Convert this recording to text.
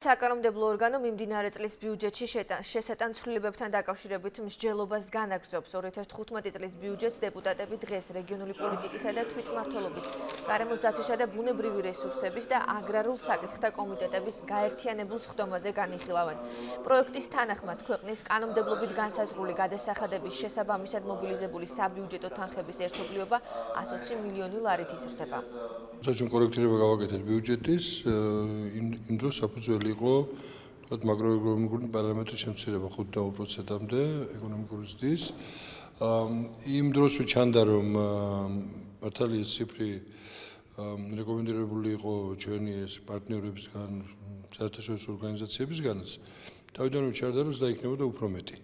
საკანონმდებლო ორგანო მიმდინარე წლის ბიუჯეტში შესატან ცვლილებებთან დაკავშირებით მსჯელობას განაგრძობს 2015 წლის ბიუჯეტს დეპუტატები დღეს რეგიონული პოლიტიკისა და თვითმმართველობის გარემოს დაცვისა და ბუნებრივი რესურსების და აგრარულ საკითხთა კომიტეტების გაერთიანებულ სხდომაზე განიხილავენ. პროექტის თანახმად ქვეყნის კანონმდებლობით განსაზღვრული გადასახადების შესაბამისად მობილიზებული საბიუჯეტო თანხების ერთობლიობა 120 მილიონი ლარით იზრდება. საჩვენ კორექტირება გავაკეთეთ ბიუჯეტის იმ დროს საფუძველი იყო თქვათ მაკროეკონომიკური პარამეტრის შემცირება 5.2%-მდე ეკონომიკური ზრდის. იმ დროს უჩანდა რომ მართალია ციფრი რეკომენდირებული იყო ჩვენი ეს პარტნიორებისგან საერთაშორისო ორგანიზაციებისგანაც. თავიდან უჩარდა რომ დაიქნებოდა უფრო მეტი.